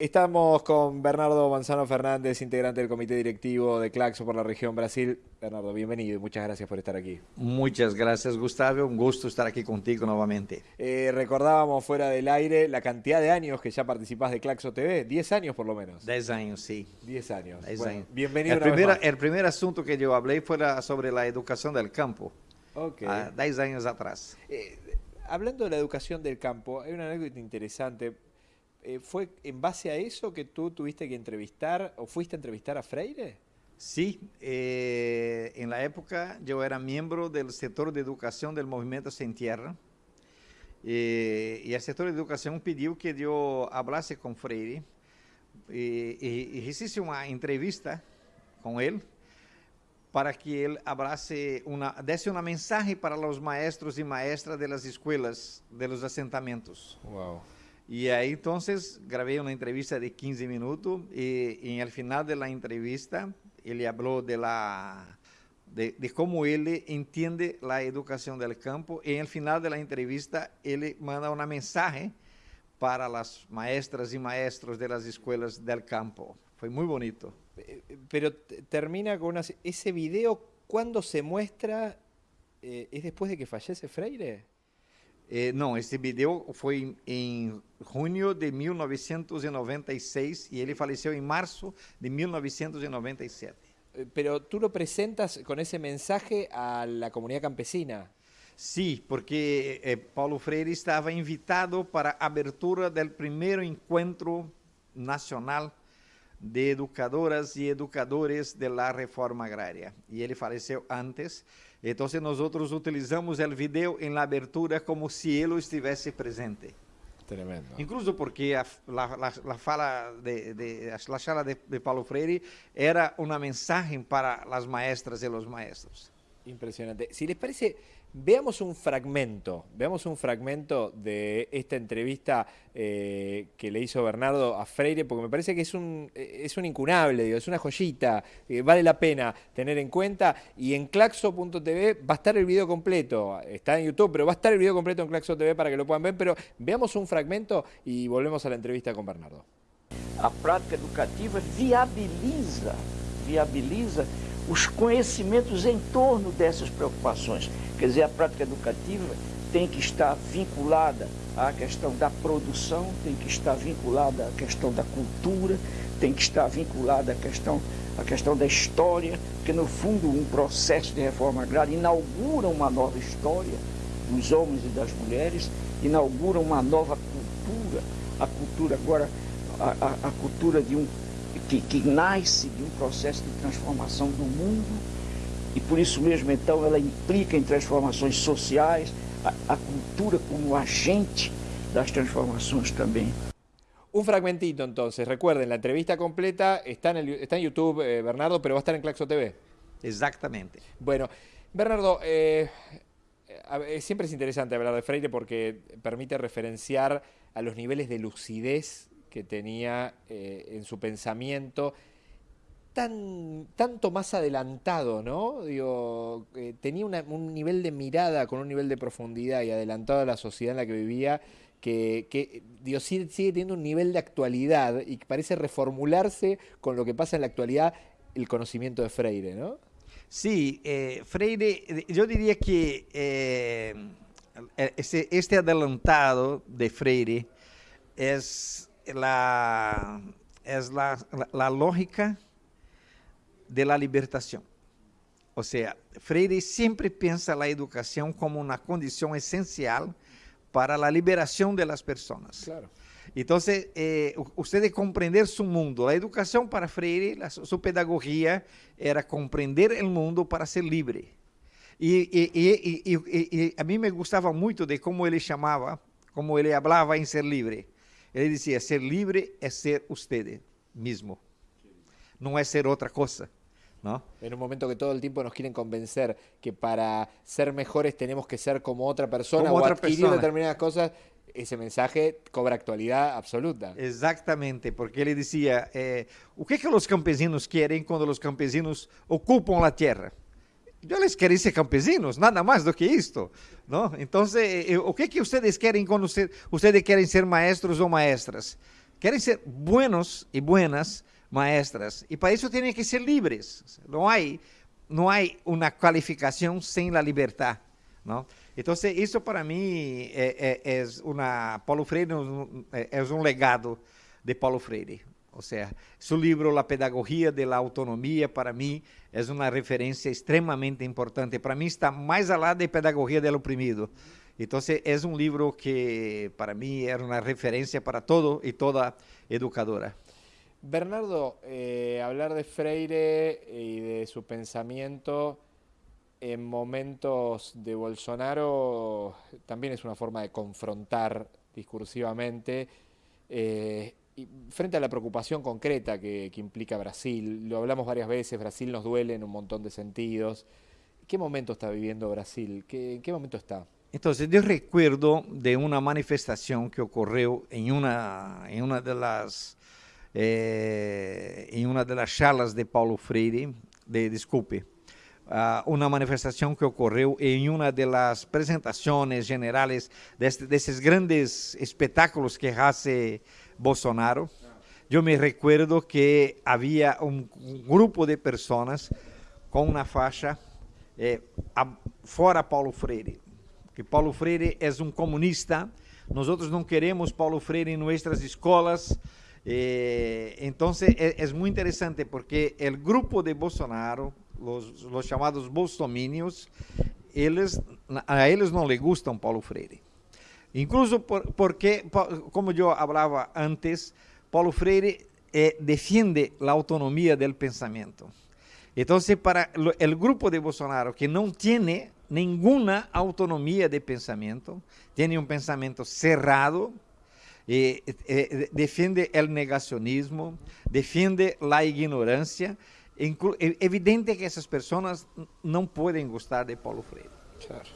Estamos con Bernardo Manzano Fernández, integrante del comité directivo de Claxo por la región Brasil. Bernardo, bienvenido y muchas gracias por estar aquí. Muchas gracias, Gustavo. Un gusto estar aquí contigo nuevamente. Eh, recordábamos fuera del aire la cantidad de años que ya participás de Claxo TV. Diez años por lo menos. Diez años, sí. Diez años. Diez años. Bienvenido. El primer, el primer asunto que yo hablé fue sobre la educación del campo. Ok. Ah, diez años atrás. Eh, hablando de la educación del campo, hay una anécdota interesante eh, ¿fue en base a eso que tú tuviste que entrevistar o fuiste a entrevistar a Freire? Sí, eh, en la época yo era miembro del sector de educación del Movimiento Sin Tierra eh, y el sector de educación pidió que yo hablase con Freire y, hice una entrevista con él para que él hablase una, desse una mensaje para los maestros y maestras de las escuelas, de los asentamientos. Wow. Y ahí entonces grabé una entrevista de 15 minutos y, y en el final de la entrevista él habló de, la, de, de, cómo él entiende la educación del campo y en el final de la entrevista él manda una mensaje para las maestras y maestros de las escuelas del campo. Fue muy bonito. Pero termina con una, ese video, ¿cuándo se muestra? Eh, ¿Es después de que fallece Freire? Eh, não, esse vídeo foi em junho de 1996 e ele faleceu em março de 1997. Eh, pero tú lo presentas con ese mensaje a la comunidad campesina. Sí, porque eh, Paulo Freire estava invitado para a abertura do primeiro encontro nacional de educadoras e educadores da reforma agrária. E ele faleceu antes. Então, nós utilizamos o vídeo em la abertura como se ele estivesse presente. Tremendo. Incluso porque a, la, la, la fala de, de, la charla de, de Paulo Freire era uma mensagem para as maestras e os maestros. Impresionante. Si les parece, veamos un fragmento, veamos un fragmento de esta entrevista eh, que le hizo Bernardo a Freire, porque me parece que es un, es un incunable, es una joyita, eh, vale la pena tener en cuenta. Y en claxo.tv va a estar el video completo, está en YouTube, pero va a estar el video completo en Claxo TV para que lo puedan ver. Pero veamos un fragmento y volvemos a la entrevista con Bernardo. A prática educativa viabiliza, viabiliza os conhecimentos em torno dessas preocupações. Quer dizer, a prática educativa tem que estar vinculada à questão da produção, tem que estar vinculada à questão da cultura, tem que estar vinculada à questão, à questão da história, porque no fundo um processo de reforma agrária inaugura uma nova história dos homens e das mulheres, inaugura uma nova cultura, a cultura agora, a, a, a cultura de um que, que nasce de um processo de transformação do mundo e por isso mesmo então ela implica em transformações sociais, a, a cultura como agente das transformações também. Un fragmentito entonces, recuerden, la entrevista completa está en, el, está en YouTube, eh, Bernardo, pero va a estar en Claxo TV. Exactamente. Bueno, Bernardo, eh, siempre es interesante hablar de Freire porque permite referenciar a los niveles de lucidez que tenía eh, en su pensamiento tan, tanto más adelantado, ¿no? Digo, eh, tenía un nivel de mirada con un nivel de profundidad y adelantado a la sociedad en la que vivía que, Dios sigue, teniendo un nivel de actualidad y parece reformularse con lo que pasa en la actualidad el conocimiento de Freire, ¿no? Sí, eh, Freire, yo diría que este, este adelantado de Freire es la, es la, la, la lógica de la libertación. Ou seja, Freire sempre pensa a educação como uma condição essencial para a liberação das pessoas. Claro. Então, eh, você compreender seu mundo. A educação para Freire, sua pedagogia era compreender o mundo para ser livre. E, e, e, e a mim me gostava muito de como ele chamava, como ele falava em ser livre. Ele dizia: ser livre é ser usted mesmo, não é ser outra coisa. ¿No? En un momento que todo el tiempo nos quieren convencer que para ser mejores tenemos que ser como otra persona como o otra adquirir persona. determinadas cosas, ese mensaje cobra actualidad absoluta. Exatamente, porque ele dizia, eh, o que, que os campesinos querem quando os campesinos ocupam a terra? Eles querem ser campesinos, nada mais do que isto. Não? Então, o que, que vocês querem quando vocês querem ser maestros ou maestras? querem ser buenos e buenas maestras, e para isso têm que ser livres. Não há, não há uma qualificação sem a liberdade. Não? Então, isso para mim é, é, é uma. Paulo Freire é, um legado de Paulo Freire. Ou seja, seu livro La Pedagogia de la Autonomia, para mim, é uma referência extremamente importante. Para mim, está mais além da Pedagogia do Oprimido. Então, é um livro que, para mim, era uma referência para todo e toda educadora. Bernardo, eh, hablar de Freire y de su pensamiento en momentos de Bolsonaro también es una forma de confrontar discursivamente eh, frente a la preocupación concreta que, implica Brasil. Lo hablamos varias veces, Brasil nos duele en un montón de sentidos. ¿Qué momento está viviendo Brasil? ¿En qué momento está? Entonces, yo recuerdo de una manifestación que ocurrió en una, en una de las eh, em uma das charlas de Paulo Freire, de, desculpe, uh, uma manifestação que ocorreu em uma das apresentações generais deste, desses grandes espetáculos que hace Bolsonaro. Eu me recuerdo que havia um, grupo de pessoas com uma faixa eh, a, fora Paulo Freire, que Paulo Freire é um comunista. Nós não queremos Paulo Freire em nossas escolas. Eh, entonces es, es, muy interesante porque el grupo de Bolsonaro, los, los llamados bolsominios, eles, a eles não les gustam Paulo Freire. Incluso por, porque, como eu falava antes, Paulo Freire eh, defiende a autonomia do pensamento. Então, para o grupo de Bolsonaro que não tem nenhuma autonomia de pensamento, tem um pensamento cerrado, eh, eh, defiende o negacionismo, defiende a ignorância. É evidente que essas pessoas não podem gostar de Paulo Freire. Claro.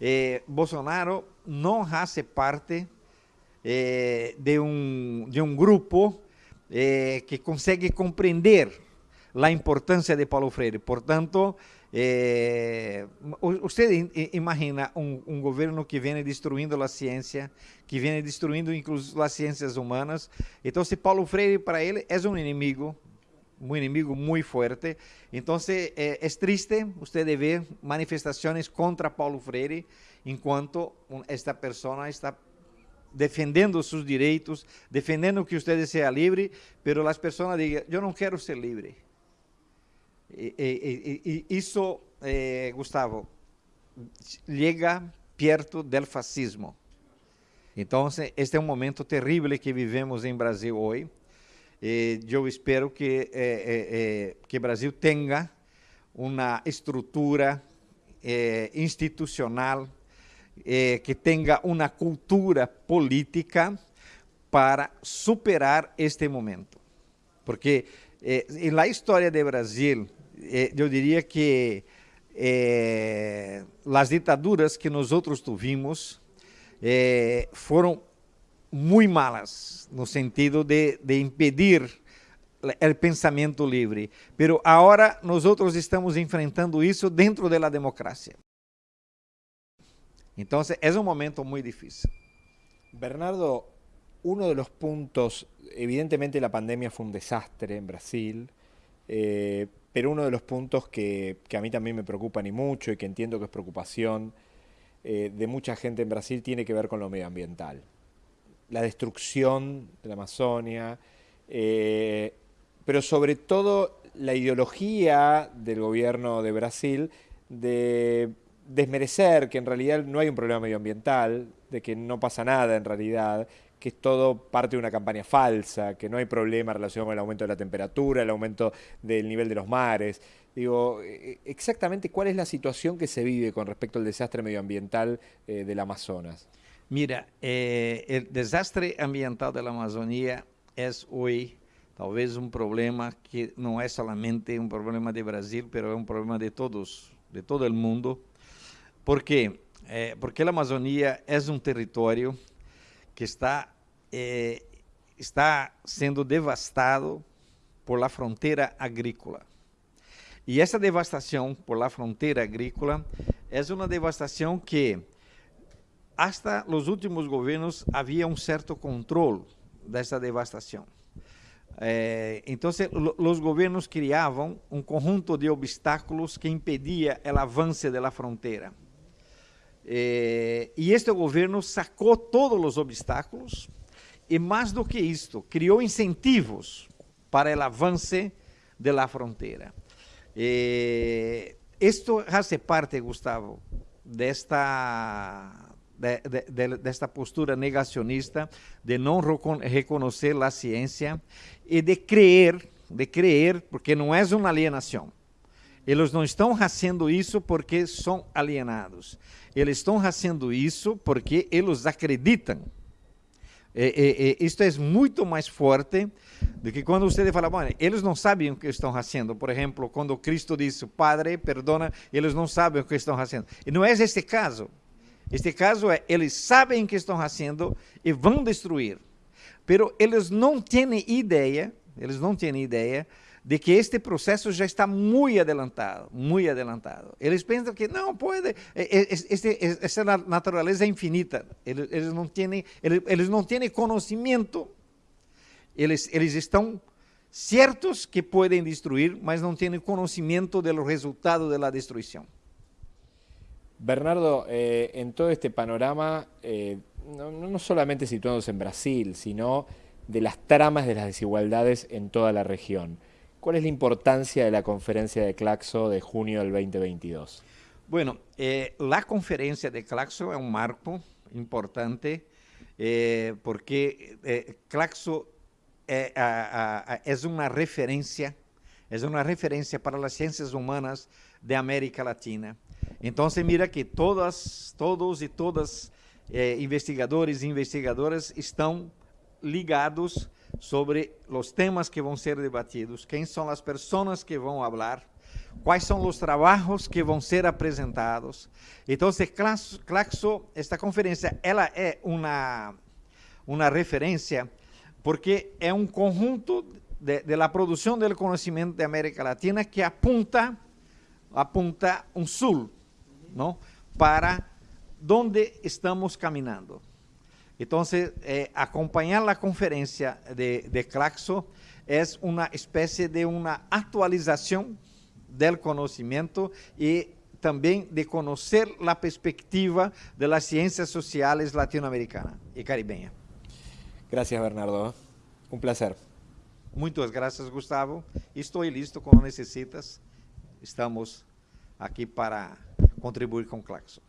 Eh, Bolsonaro não faz parte eh, de, um, de um grupo eh, que consegue compreender a importância de Paulo Freire. Portanto, é, você imagina um, governo que vem destruindo a ciência, que vem destruindo inclusive as ciências humanas. Então, se Paulo Freire para ele é um inimigo, um inimigo muito forte. Então, é, é triste você ver manifestações contra Paulo Freire, enquanto esta pessoa está defendendo seus direitos, defendendo que você seja livre, mas as pessoas dizem: eu não quero ser livre. E, e, e, isso, eh, Gustavo, chega perto do fascismo. Então, este é um momento terrível que vivemos em Brasil eu espero que eh, eh, que Brasil tenha uma estrutura institucional, que tenha uma cultura política para superar este momento. Porque eh, na história de Brasil, eh, eu diria que eh, as ditaduras que nós outros tuvimos eh, foram muito malas, no sentido de, de impedir o pensamento livre. Pero agora nós outros estamos enfrentando isso dentro da democracia. Então, é um momento muito difícil. Bernardo, uno de los puntos, evidentemente la pandemia fue un desastre en Brasil, eh, pero uno de los puntos que, a mí también me preocupan y mucho y que entiendo que es preocupación eh, de mucha gente en Brasil tiene que ver con lo medioambiental. La destrucción de la Amazonia, eh, pero sobre todo la ideología del gobierno de Brasil de desmerecer que en realidad no hay un problema medioambiental, de que no pasa nada en realidad, que es todo parte de una campaña falsa, que no hay problema relacionado con el aumento de la temperatura, el aumento del nivel de los mares. Digo, eh, exactamente cuál es la situación que se vive con respecto al desastre medioambiental eh, del Amazonas. Mira, eh, desastre ambiental de la Amazonía es hoy talvez un problema que no es solamente un problema de Brasil, pero es un problema de todos, de todo el mundo. ¿Por qué? porque la Amazonía es un territorio que está, eh, está sendo devastado por la fronteira agrícola. E essa devastação por la fronteira agrícola é uma devastação que, hasta os últimos governos, havia um certo controle de esta devastación. Eh, entonces, lo, los gobiernos criavam um conjunto de obstáculos que impedia o avance da fronteira. Eh, e este governo sacou todos os obstáculos e, mais do que isto, criou incentivos para o avance da fronteira. Eh, isto faz parte, Gustavo, desta de, de, de, desta postura negacionista, de não reconhecer a ciência e de crer, de crer, porque não é uma alienação. Eles não estão fazendo isso porque são alienados. Eles estão fazendo isso porque eles acreditam. E, e, e, isto é muito mais forte do que quando você fala, bom, eles não sabem o que estão fazendo. Por exemplo, quando Cristo disse, Padre, perdona, eles não sabem o que estão fazendo. E não é este caso. Este caso é, eles sabem que estão fazendo e vão destruir. Pero eles não têm ideia, eles não têm ideia de que este processo já está muito adelantado, muito adelantado. Eles pensam que não pode, este, essa natureza é infinita. Eles, eles não têm, eles, eles não têm conhecimento. Eles, eles estão certos que podem destruir, mas não têm conhecimento do resultado da destruição. Bernardo, eh, en todo este panorama, eh, no, solamente situándose en Brasil, sino de las tramas de las desigualdades en toda la región. ¿Cuál es la importancia de la conferencia de Claxo de junio del 2022? Bueno, eh, la conferencia de Claxo es un marco importante porque Claxo es una referencia, es una referencia para las ciencias humanas de América Latina. Então, mira que todas, todos e todas eh, investigadores e investigadoras estão ligados sobre os temas que vão ser debatidos, quem são as pessoas que vão falar, quais são os trabalhos que vão ser apresentados. Então, Claxo, esta conferência, ela é uma, uma referência porque é um conjunto de, produção do conhecimento de América Latina que apunta apunta um sul, ¿no? para dónde estamos caminando. Entonces, eh, acompañar la conferencia de, de Claxo es una especie de una actualización del conocimiento y también de conocer la perspectiva de las ciencias sociales latinoamericanas y caribeñas. Gracias, Bernardo. Un placer. Muchas gracias, Gustavo. Estoy listo cuando necesitas. Estamos aqui para contribuir com o Claxon.